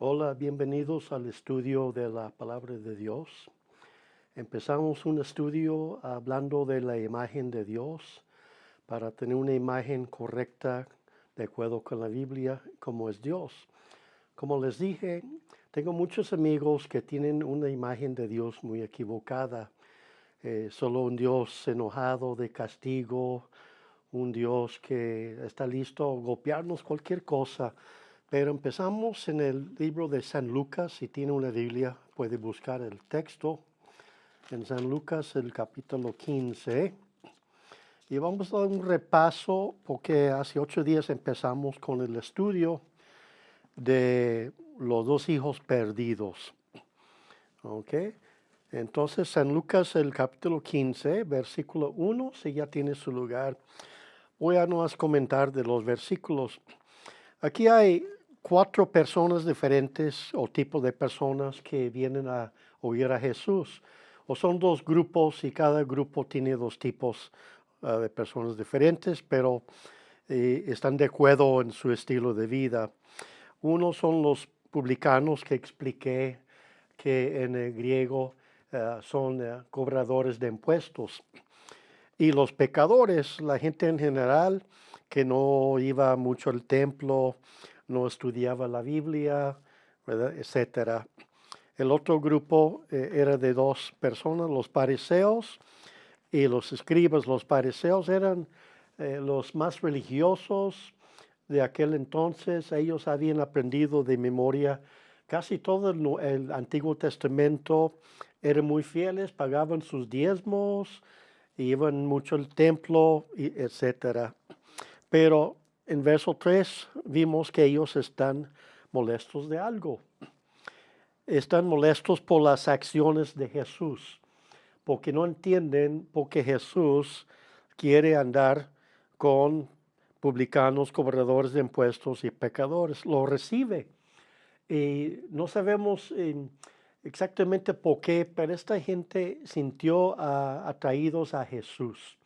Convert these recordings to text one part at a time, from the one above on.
Hola, bienvenidos al estudio de la palabra de Dios. Empezamos un estudio hablando de la imagen de Dios para tener una imagen correcta de acuerdo con la Biblia como es Dios. Como les dije, tengo muchos amigos que tienen una imagen de Dios muy equivocada. Eh, solo un Dios enojado de castigo, un Dios que está listo a golpearnos cualquier cosa pero empezamos en el libro de San Lucas, si tiene una Biblia puede buscar el texto. En San Lucas el capítulo 15. Y vamos a dar un repaso porque hace ocho días empezamos con el estudio de los dos hijos perdidos. ¿Ok? Entonces San Lucas el capítulo 15, versículo 1, si ya tiene su lugar. Voy a no comentar de los versículos. Aquí hay cuatro personas diferentes o tipos de personas que vienen a oír a Jesús. O son dos grupos y cada grupo tiene dos tipos ah, de personas diferentes, pero eh, están de acuerdo en su estilo de vida. Uno son los publicanos que expliqué que en el griego ah, son ah, cobradores de impuestos. Y los pecadores, la gente en general que no iba mucho al templo, no estudiaba la Biblia, etcétera. El otro grupo eh, era de dos personas, los pariseos y los escribas. Los pariseos eran eh, los más religiosos de aquel entonces. Ellos habían aprendido de memoria casi todo el, Antiguo Testamento. Eran muy fieles, pagaban sus diezmos, iban mucho al templo, etcétera. Pero en verso 3 vimos que ellos están molestos de algo. Están molestos por las acciones de Jesús, porque no entienden por qué Jesús quiere andar con publicanos, cobradores de impuestos y pecadores. Lo recibe. Y no sabemos eh, exactamente por qué, pero esta gente sintió atraídos a Jesús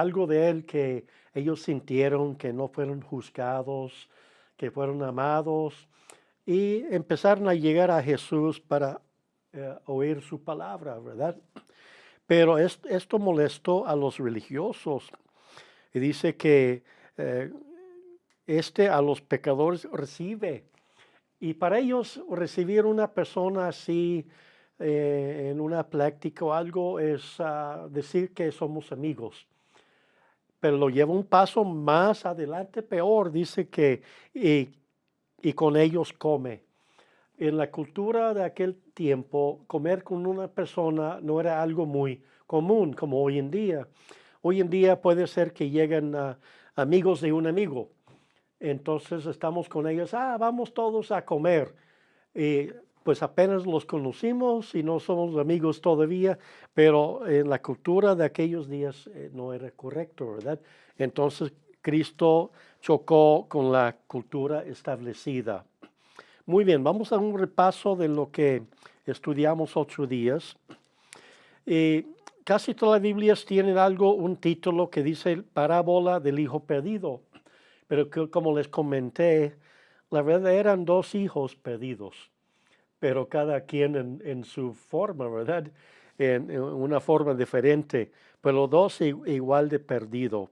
algo de él que ellos sintieron que no fueron juzgados, que fueron amados y empezaron a llegar a Jesús para eh, oír su palabra, ¿verdad? Pero esto molestó a los religiosos y dice que eh, este a los pecadores recibe. Y para ellos recibir una persona así eh, en una plática o algo es ah, decir que somos amigos pero lo lleva un paso más adelante, peor, dice que y, con ellos come. En la cultura de aquel tiempo, comer con una persona no era algo muy común como hoy en día. Hoy en día puede ser que lleguen amigos de un amigo. Entonces estamos con ellos, ah, vamos todos a comer. Y pues apenas los conocimos y no somos amigos todavía, pero en la cultura de aquellos días eh, no era correcto, ¿verdad? Entonces Cristo chocó con la cultura establecida. Muy bien, vamos a un repaso de lo que estudiamos ocho días. Casi todas las Biblias tienen algo, un título que dice parábola del hijo perdido, pero como les comenté, la verdad eran dos hijos perdidos pero cada quien en, su forma, ¿verdad? En, una forma diferente, pero dos igual de perdido.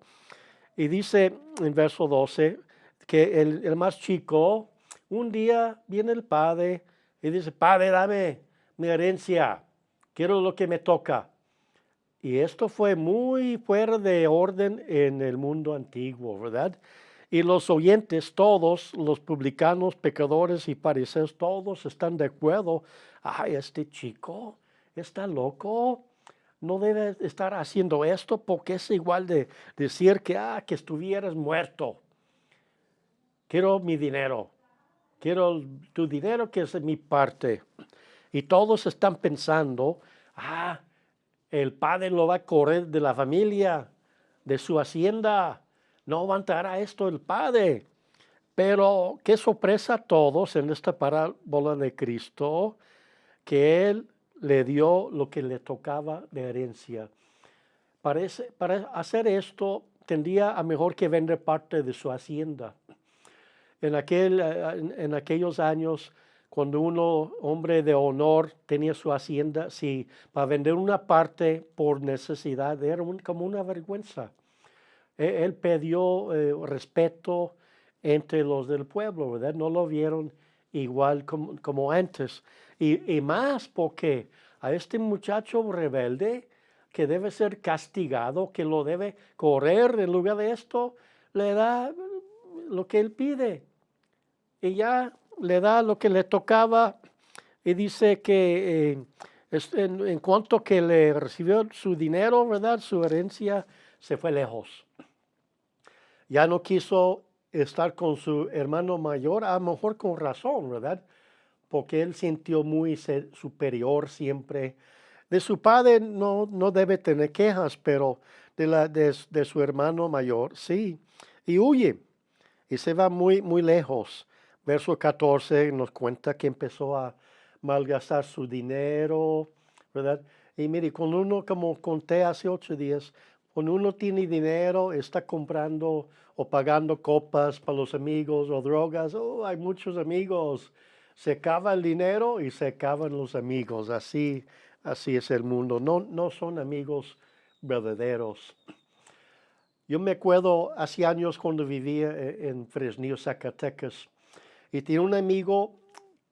Y dice en verso 12 que el, el más chico, un día viene el padre y dice, padre, dame mi herencia, quiero lo que me toca. Y esto fue muy fuera de orden en el mundo antiguo, ¿verdad? Y los oyentes, todos, los publicanos, pecadores y fariseos, todos están de acuerdo. Ay, este chico está loco. No debe estar haciendo esto porque es igual de decir que, ah, que estuvieras muerto. Quiero mi dinero. Quiero tu dinero que es mi parte. Y todos están pensando, ah, el padre lo va a correr de la familia, de su hacienda no aguantará esto el Padre. Pero qué sorpresa a todos en esta parábola de Cristo, que Él le dio lo que le tocaba de herencia. Parece, para hacer esto tendría a mejor que vender parte de su hacienda. En, aquel, en, aquellos años, cuando uno, hombre de honor, tenía su hacienda, si para vender una parte por necesidad, era como una vergüenza. E, él, pidió eh, respeto entre los del pueblo, ¿verdad? No lo vieron igual como, antes. Y, más porque a este muchacho rebelde que debe ser castigado, que lo debe correr en lugar de esto, le da lo que él pide. Y ya le da lo que le tocaba y dice que eh, en, en, cuanto que le recibió su dinero, ¿verdad? Su herencia se fue lejos. Ya no quiso estar con su hermano mayor, a lo mejor con razón, ¿verdad? Porque él sintió muy superior siempre. De su padre no, no debe tener quejas, pero de, la, de, su hermano mayor sí. Y huye y se va muy, muy lejos. Verso 14 nos cuenta que empezó a malgastar su dinero, ¿verdad? Y mire, cuando uno, como conté hace ocho días, cuando uno tiene dinero, está comprando o pagando copas para los amigos o drogas, oh, hay muchos amigos. Se acaba el dinero y se acaban los amigos. Así, así es el mundo. No, no son amigos verdaderos. Yo me acuerdo hace años cuando vivía eh, en Fresnillo, Zacatecas, y tenía un amigo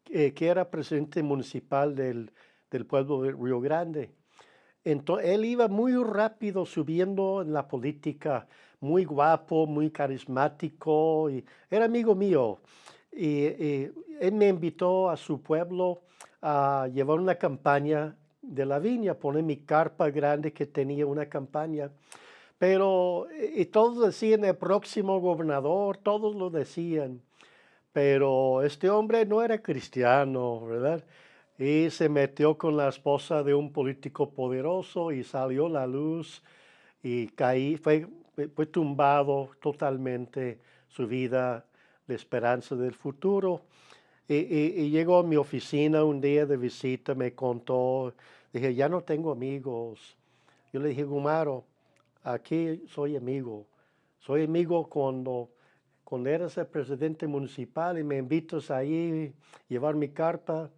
eh, que era presidente municipal del, del pueblo de Río Grande. Entonces, él iba muy rápido subiendo en la política, muy guapo, muy carismático, era amigo mío. Y, él me invitó a su pueblo a llevar una campaña de la viña, poner mi carpa grande que tenía una campaña. Pero, y todos decían el próximo gobernador, todos lo decían. Pero este hombre no era cristiano, ¿verdad? Y se metió con la esposa de un político poderoso y salió la luz y caí, fue, fue tumbado totalmente su vida de esperanza del futuro. Y, llegó a mi oficina un día de visita, me contó, dije, ya no tengo amigos. Yo le dije, Gumaro, aquí soy amigo. Soy amigo cuando, cuando eres el presidente municipal y me invitas ahí a llevar mi carta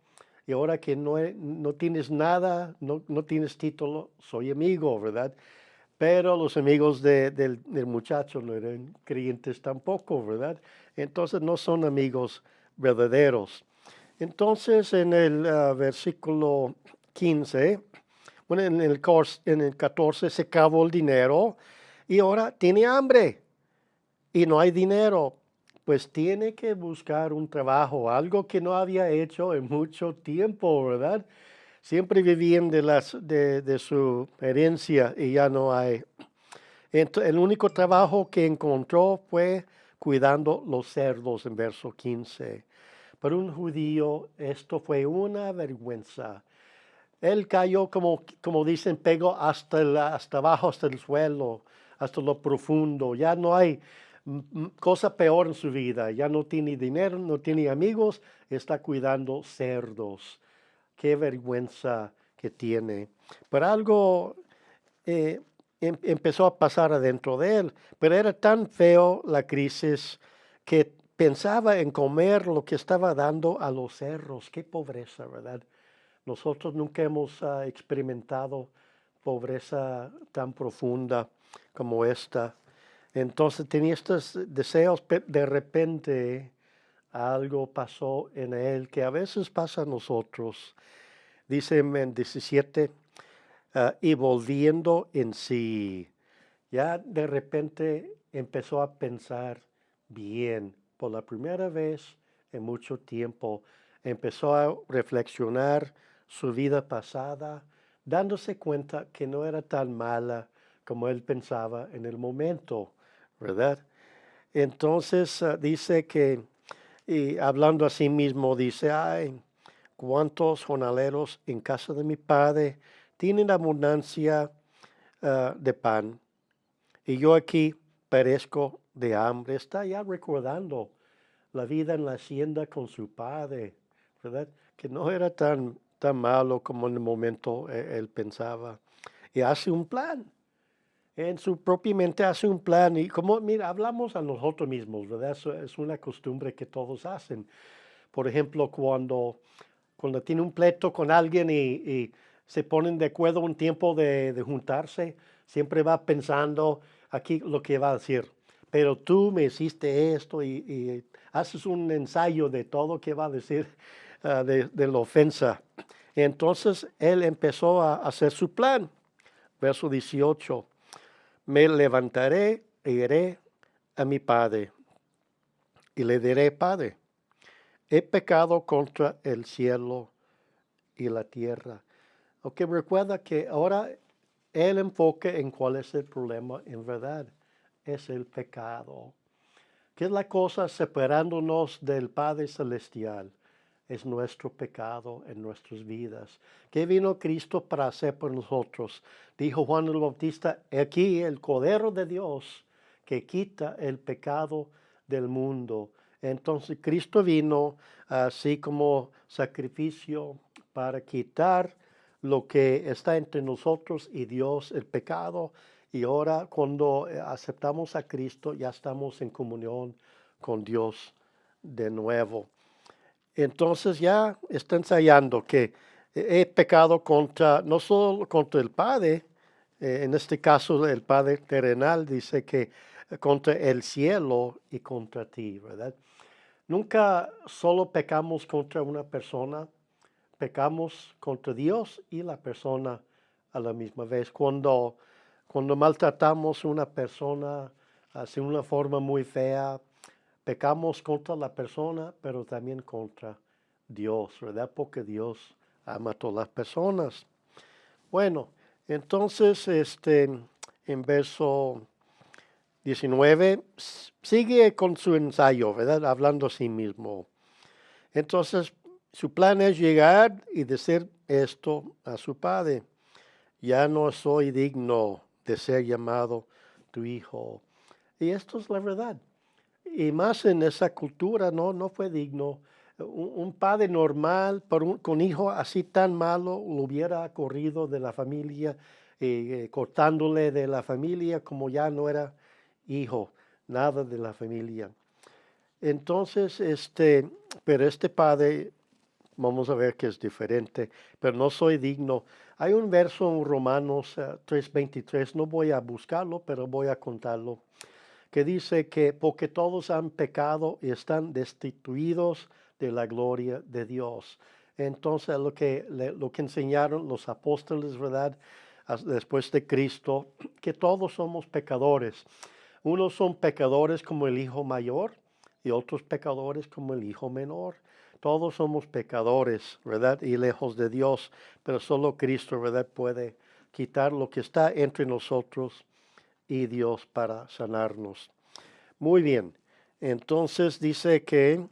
y ahora que no, no tienes nada, no, no, tienes título, soy amigo, ¿verdad? Pero los amigos del, muchacho no eran creyentes tampoco, ¿verdad? Entonces no son amigos verdaderos. Entonces en el ah, versículo 15, bueno, en el, en el 14 se acabó el dinero y ahora tiene hambre y no hay dinero pues tiene que buscar un trabajo, algo que no había hecho en mucho tiempo, ¿verdad? Siempre vivían de, las, de, su herencia y ya no hay. El único trabajo que encontró fue cuidando los cerdos en verso 15. Para un judío esto fue una vergüenza. Él cayó, como, como dicen, pegó hasta, hasta abajo, hasta el suelo, hasta lo profundo. Ya no hay cosa peor en su vida. Ya no tiene dinero, no tiene amigos, está cuidando cerdos. Qué vergüenza que tiene. Pero algo eh, em, empezó a pasar adentro de él. Pero era tan feo la crisis que pensaba en comer lo que estaba dando a los cerros. Qué pobreza, ¿verdad? Nosotros nunca hemos ah, experimentado pobreza tan profunda como esta. Entonces tenía estos deseos, de repente algo pasó en él que a veces pasa a nosotros. Dice en 17, ah, y volviendo en sí, ya de repente empezó a pensar bien, por la primera vez en mucho tiempo, empezó a reflexionar su vida pasada, dándose cuenta que no era tan mala como él pensaba en el momento. ¿Verdad? Entonces ah, dice que, y hablando a sí mismo, dice, ay, cuántos jornaleros en casa de mi padre tienen abundancia ah, de pan, y yo aquí perezco de hambre. Está ya recordando la vida en la hacienda con su padre, ¿verdad? Que no era tan, tan malo como en el momento eh, él pensaba. Y hace un plan en su propia mente hace un plan y como, mira, hablamos a nosotros mismos, ¿verdad? Eso es una costumbre que todos hacen. Por ejemplo, cuando, cuando tiene un pleito con alguien y, se ponen de acuerdo un tiempo de, juntarse, siempre va pensando aquí lo que va a decir. Pero tú me hiciste esto y, haces un ensayo de todo que va a decir ah, de, de la ofensa. Entonces él empezó a hacer su plan. Verso 18. Me levantaré e iré a mi padre y le diré, Padre, he pecado contra el cielo y la tierra. Ok, recuerda que ahora el enfoque en cuál es el problema en verdad es el pecado. ¿Qué es la cosa separándonos del Padre Celestial? Es nuestro pecado en nuestras vidas. ¿Qué vino Cristo para hacer por nosotros? Dijo Juan el Bautista, aquí el Cordero de Dios que quita el pecado del mundo. Entonces Cristo vino así como sacrificio para quitar lo que está entre nosotros y Dios, el pecado. Y ahora cuando eh, aceptamos a Cristo ya estamos en comunión con Dios de nuevo. Entonces ya está ensayando que he pecado contra, no solo contra el Padre, eh, en este caso el Padre terrenal dice que contra el cielo y contra ti, ¿verdad? Nunca solo pecamos contra una persona, pecamos contra Dios y la persona a la misma vez. Cuando, cuando maltratamos a una persona de una forma muy fea, pecamos contra la persona, pero también contra Dios, ¿verdad? Porque Dios ama a todas las personas. Bueno, entonces, este, en verso 19, sigue con su ensayo, ¿verdad? Hablando a sí mismo. Entonces, su plan es llegar y decir esto a su padre. Ya no soy digno de ser llamado tu hijo. Y esto es la verdad. Y más en esa cultura, no, no fue digno. Un, padre normal con hijo así tan malo lo hubiera corrido de la familia, eh, cortándole de la familia como ya no era hijo, nada de la familia. Entonces, este, pero este padre, vamos a ver que es diferente, pero no soy digno. Hay un verso en Romanos 3:23, eh, no voy a buscarlo, pero voy a contarlo, que dice que porque todos han pecado y están destituidos de la gloria de Dios. Entonces, lo que, lo que enseñaron los apóstoles, ¿verdad? Después de Cristo, que todos somos pecadores. Unos son pecadores como el hijo mayor y otros pecadores como el hijo menor. Todos somos pecadores, ¿verdad? Y lejos de Dios, pero solo Cristo, ¿verdad? Puede quitar lo que está entre nosotros y Dios para sanarnos. Muy bien. Entonces dice que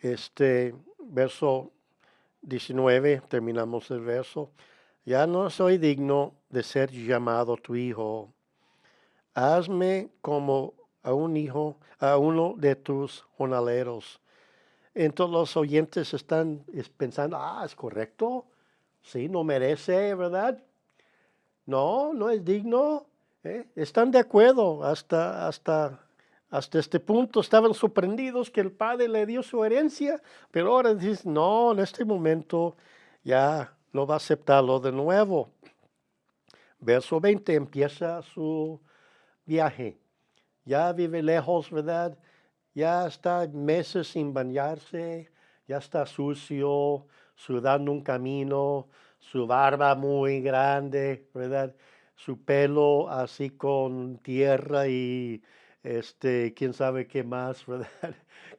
este verso 19, terminamos el verso, ya no soy digno de ser llamado tu hijo hazme como a un hijo, a uno de tus jornaleros. Entonces los oyentes están pensando, ah, es correcto, sí, no merece, ¿verdad? No, no es digno. ¿Eh? Están de acuerdo hasta, hasta, hasta este punto. Estaban sorprendidos que el padre le dio su herencia, pero ahora dicen, no, en este momento ya no va a aceptarlo de nuevo. Verso 20 empieza su viaje. Ya vive lejos, ¿verdad? Ya está meses sin bañarse, ya está sucio, sudando un camino, su barba muy grande, ¿verdad? Su pelo así con tierra y este, quién sabe qué más, ¿verdad?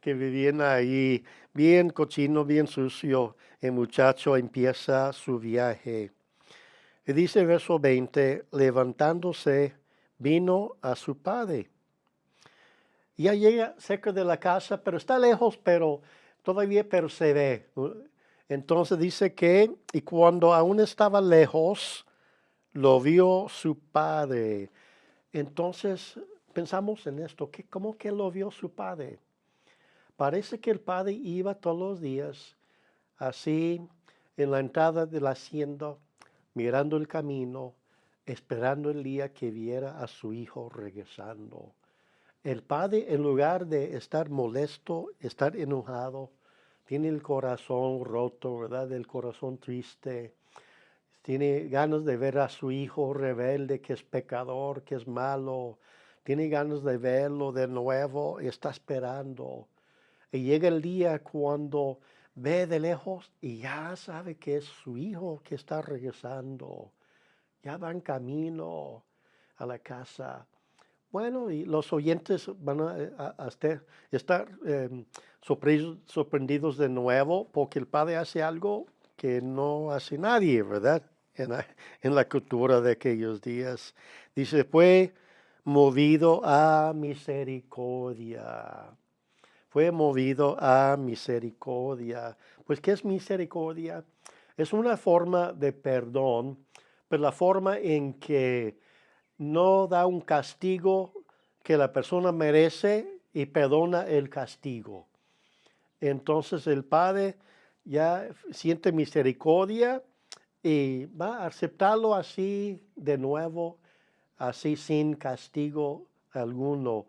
que vivían ahí, bien cochino, bien sucio. El muchacho empieza su viaje. Y dice verso 20, levantándose, vino a su padre. Ya llega cerca de la casa, pero está lejos, pero todavía pero se ve. Entonces dice que, y cuando aún estaba lejos, lo vio su padre. Entonces pensamos en esto, que ¿cómo que lo vio su padre? Parece que el padre iba todos los días así en la entrada de la hacienda, mirando el camino, esperando el día que viera a su hijo regresando. El padre, en lugar de estar molesto, estar enojado, tiene el corazón roto, ¿verdad? El corazón triste. Tiene ganas de ver a su hijo rebelde, que es pecador, que es malo. Tiene ganas de verlo de nuevo y está esperando. Y llega el día cuando ve de lejos y ya sabe que es su hijo que está regresando. Ya va en camino a la casa. Bueno, y los oyentes van a, estar em, sorprendidos de nuevo porque el padre hace algo que no hace nadie, ¿verdad? En la, la cultura de aquellos días. Dice, fue movido a misericordia. Fue movido a misericordia. Pues, ¿qué es misericordia? Es una forma de perdón, pero la forma en que no da un castigo que la persona merece y perdona el castigo. Entonces el Padre ya siente misericordia y va a aceptarlo así de nuevo, así sin castigo alguno.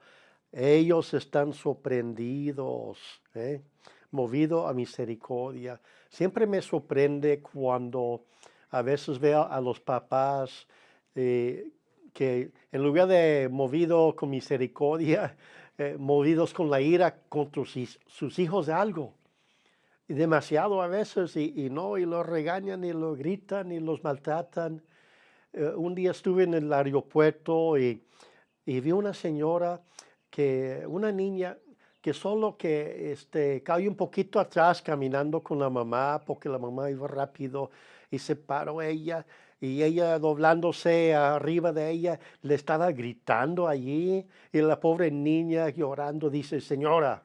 Ellos están sorprendidos, ¿eh? movido a misericordia. Siempre me sorprende cuando a veces veo a los papás eh, que en lugar de movido con misericordia, eh, movidos con la ira contra sus, hijos de algo. Y demasiado a veces, y, no, y los regañan, y los gritan, y los maltratan. Eh, un día estuve en el aeropuerto y, y, vi una señora, que, una niña, que solo que este, cayó un poquito atrás caminando con la mamá, porque la mamá iba rápido, y se paró ella, y ella doblándose arriba de ella le estaba gritando allí y la pobre niña llorando dice, señora,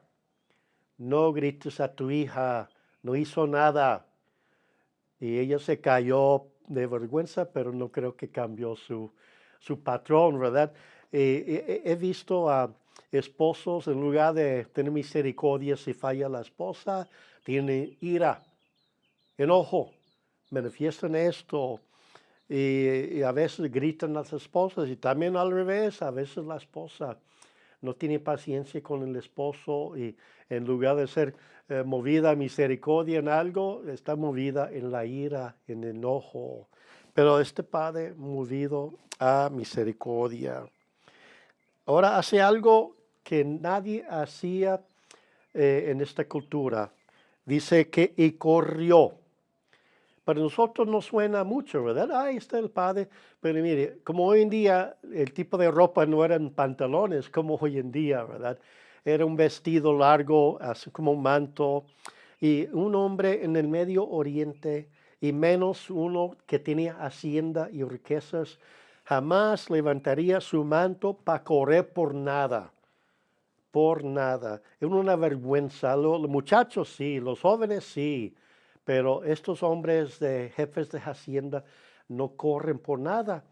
no grites a tu hija, no hizo nada. Y ella se cayó de vergüenza, pero no creo que cambió su, su patrón, ¿verdad? he visto a esposos, en lugar de tener misericordia si falla la esposa, tienen ira, enojo, manifiestan esto, y, a veces gritan las esposas y también al revés, a veces la esposa no tiene paciencia con el esposo y en lugar de ser eh, movida a misericordia en algo, está movida en la ira, en el enojo. Pero este padre movido a misericordia. Ahora hace algo que nadie hacía eh, en esta cultura. Dice que y corrió. Para nosotros no suena mucho, ¿verdad? Ahí está el padre. Pero mire, como hoy en día el tipo de ropa no eran pantalones como hoy en día, ¿verdad? Era un vestido largo, así como un manto. Y un hombre en el Medio Oriente, y menos uno que tenía hacienda y riquezas, jamás levantaría su manto para correr por nada. Por nada. Es una vergüenza. Los muchachos sí, los jóvenes sí pero estos hombres de jefes de hacienda no corren por nada.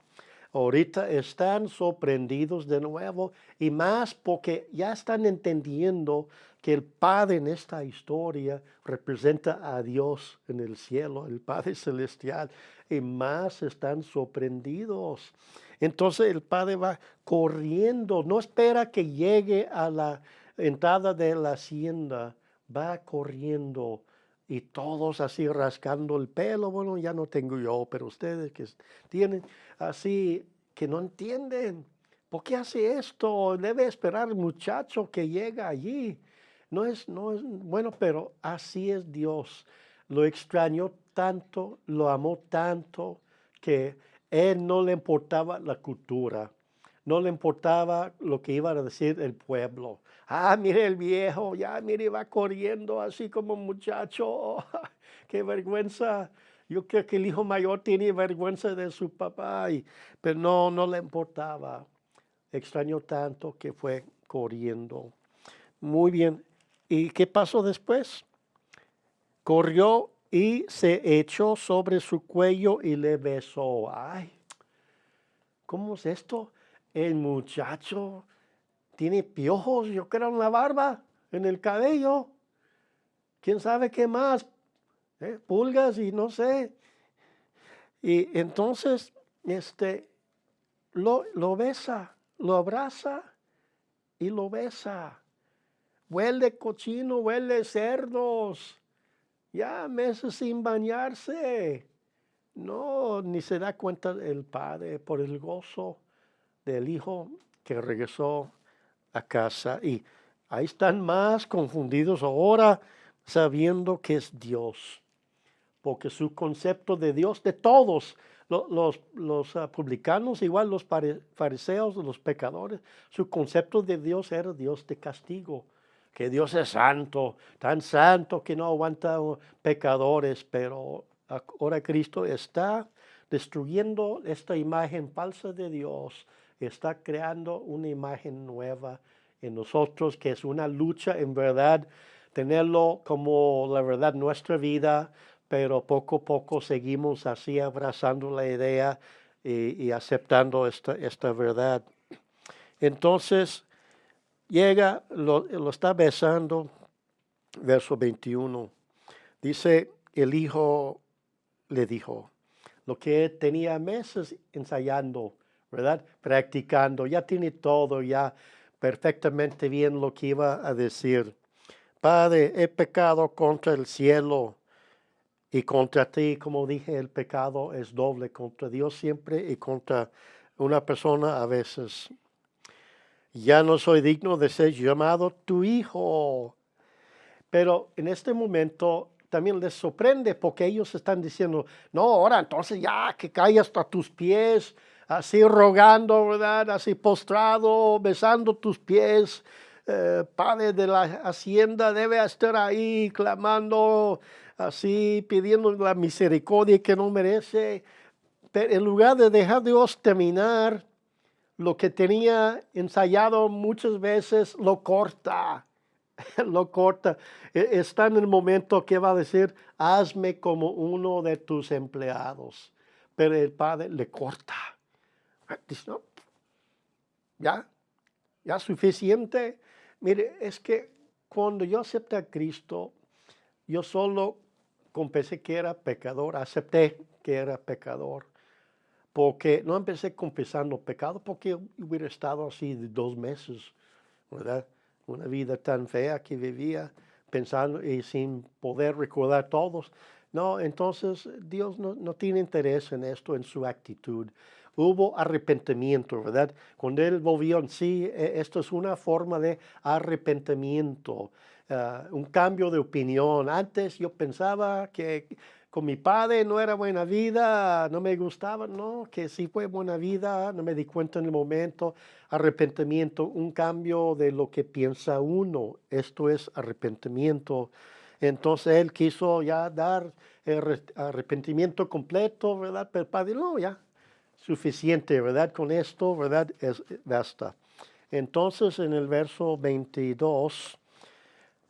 Ahorita están sorprendidos de nuevo y más porque ya están entendiendo que el Padre en esta historia representa a Dios en el cielo, el Padre celestial, y más están sorprendidos. Entonces el Padre va corriendo, no espera que llegue a la entrada de la hacienda, va corriendo y todos así rascando el pelo. Bueno, ya no tengo yo, pero ustedes que tienen así, que no entienden. ¿Por qué hace esto? Debe esperar el muchacho que llega allí. No es, no es, bueno, pero así es Dios. Lo extrañó tanto, lo amó tanto, que él no le importaba la cultura, no le importaba lo que iba a decir el pueblo. Ah, mire el viejo, ya mire, va corriendo así como muchacho. Qué vergüenza. Yo creo que el hijo mayor tiene vergüenza de su papá, pero no, no le importaba. Extrañó tanto que fue corriendo. Muy bien. ¿Y qué pasó después? Corrió y se echó sobre su cuello y le besó. Ay, ¿cómo es esto? El muchacho tiene piojos, yo creo, en la barba, en el cabello. ¿Quién sabe qué más? ¿Eh? Pulgas y no sé. Y entonces, este, lo, lo besa, lo abraza y lo besa. Huele cochino, huele cerdos. ya meses sin bañarse. No, ni se da cuenta el padre por el gozo del hijo que regresó a casa. Y ahí están más confundidos ahora sabiendo que es Dios. Porque su concepto de Dios, de todos, los, los, ah, publicanos, igual los fariseos, los pecadores, su concepto de Dios era Dios de castigo que Dios es santo, tan santo que no aguanta pecadores, pero ahora Cristo está destruyendo esta imagen falsa de Dios, está creando una imagen nueva en nosotros, que es una lucha en verdad, tenerlo como la verdad nuestra vida, pero poco a poco seguimos así abrazando la idea y, aceptando esta, esta verdad. Entonces, llega, lo, lo está besando, verso 21. Dice, el hijo le dijo, lo que tenía meses ensayando, ¿verdad? Practicando, ya tiene todo, ya perfectamente bien lo que iba a decir. Padre, he pecado contra el cielo y contra ti, como dije, el pecado es doble contra Dios siempre y contra una persona a veces ya no soy digno de ser llamado tu hijo. Pero en este momento también les sorprende porque ellos están diciendo, no, ahora entonces ya que caiga hasta tus pies, así rogando, ¿verdad? Así postrado, besando tus pies. Eh, padre de la hacienda debe estar ahí clamando, así pidiendo la misericordia que no merece. Pero en lugar de dejar Dios terminar lo que tenía ensayado muchas veces lo corta, lo corta. E, está en el momento que va a decir, hazme como uno de tus empleados. Pero el padre le corta. Dice, no, ya, ya suficiente. Mire, es que cuando yo acepté a Cristo, yo solo confesé que era pecador, acepté que era pecador porque no empecé confesando pecado porque hubiera estado así de dos meses, ¿verdad? Una vida tan fea que vivía pensando y sin poder recordar todos. No, entonces Dios no, no tiene interés en esto, en su actitud. Hubo arrepentimiento, ¿verdad? Cuando Él volvió en sí, e, esto es una forma de arrepentimiento, ah, un cambio de opinión. Antes yo pensaba que con mi padre no era buena vida, no me gustaba, no, que sí fue buena vida, no me di cuenta en el momento, arrepentimiento, un cambio de lo que piensa uno, esto es arrepentimiento. Entonces él quiso ya dar el arrepentimiento completo, ¿verdad? Pero el padre, no, ya, suficiente, ¿verdad? Con esto, ¿verdad? Es, basta. Entonces en el verso 22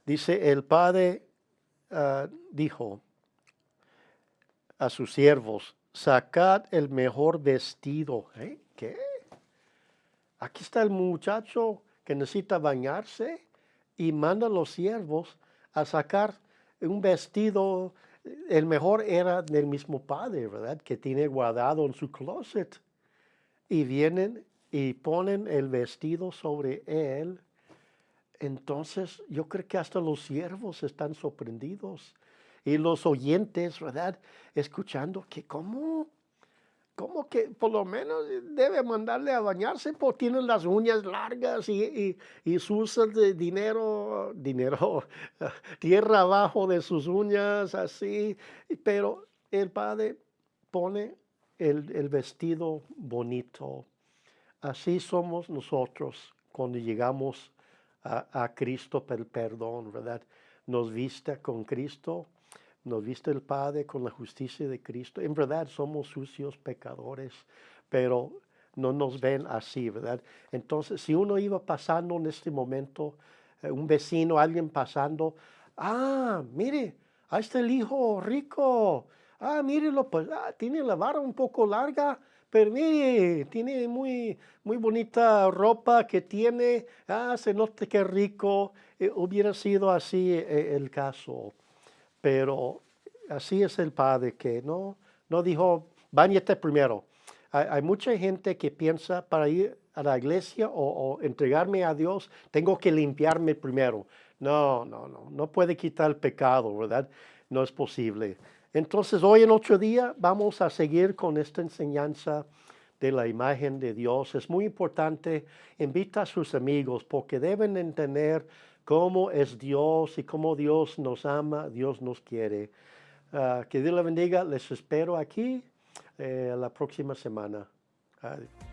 dice, el padre ah, dijo, a sus siervos, sacad el mejor vestido. ¿Eh? ¿Qué? Aquí está el muchacho que necesita bañarse y manda a los siervos a sacar un vestido. El mejor era del mismo padre, ¿verdad? Que tiene guardado en su closet. Y vienen y ponen el vestido sobre él. Entonces yo creo que hasta los siervos están sorprendidos y los oyentes, ¿verdad? Escuchando que cómo, cómo que por lo menos debe mandarle a bañarse porque tiene las uñas largas y, y, sus de dinero, dinero, tierra abajo de sus uñas, así. Pero el padre pone el, vestido bonito. Así somos nosotros cuando llegamos a, a Cristo por el perdón, ¿verdad? Nos vista con Cristo nos viste el Padre con la justicia de Cristo. En verdad somos sucios pecadores, pero no nos ven así, ¿verdad? Entonces, si uno iba pasando en este momento, eh, un vecino, alguien pasando, ah, mire, ahí está el hijo rico. Ah, mírelo, pues ah, tiene la barba un poco larga, pero mire, tiene muy, muy bonita ropa que tiene. Ah, se nota que rico. Eh, hubiera sido así eh, el caso. Pero así es el Padre que no, no dijo, bañete primero. Hay, mucha gente que piensa para ir a la iglesia o, entregarme a Dios, tengo que limpiarme primero. No, no, no, no puede quitar el pecado, ¿verdad? no es posible. Entonces hoy en otro día vamos a seguir con esta enseñanza de la imagen de Dios. Es muy importante, invita a sus amigos porque deben entender cómo es Dios y cómo Dios nos ama, Dios nos quiere. Ah, que Dios la bendiga, les espero aquí eh, la próxima semana. Adiós.